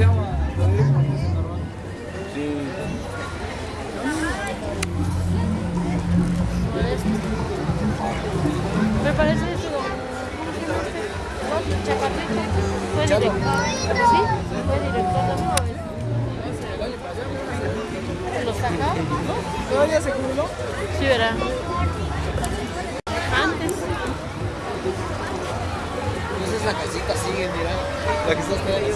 se llama? Sí. Me parece eso. ¿Sí? Fue. ¿Todavía se jubiló? Sí, verá. Antes. Esa es la casita, sigue, mira. La que está ahí.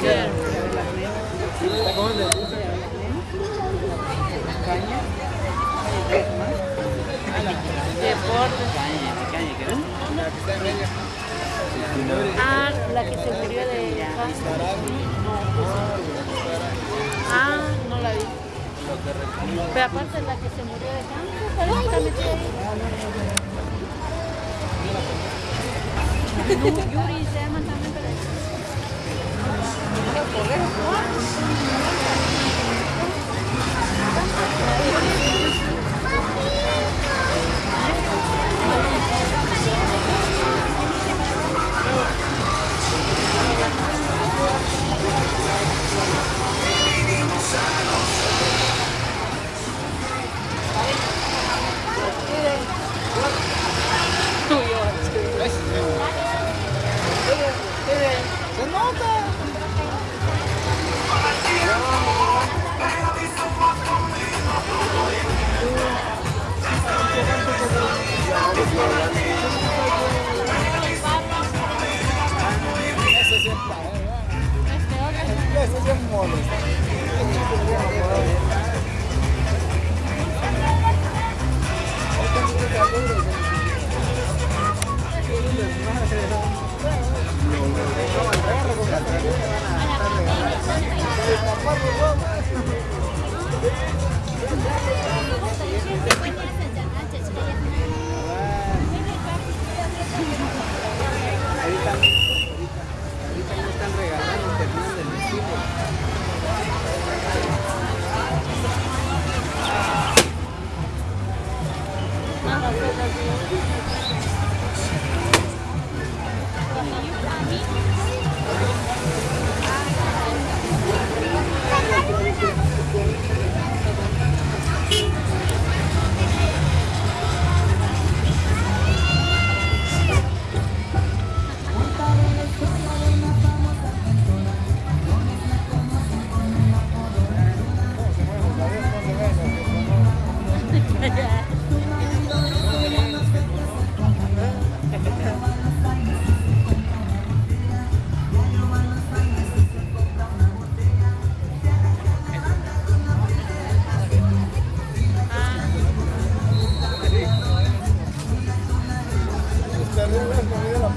Sí. ¿La comen de dulce? Deportes. La que está en medio. Ah, la que se murió de cáncer. Ah, no la vi. Pero aparte la que se murió de cáncer, que. Jullie zijn maar dan een beetje. What, what, what?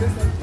Es comida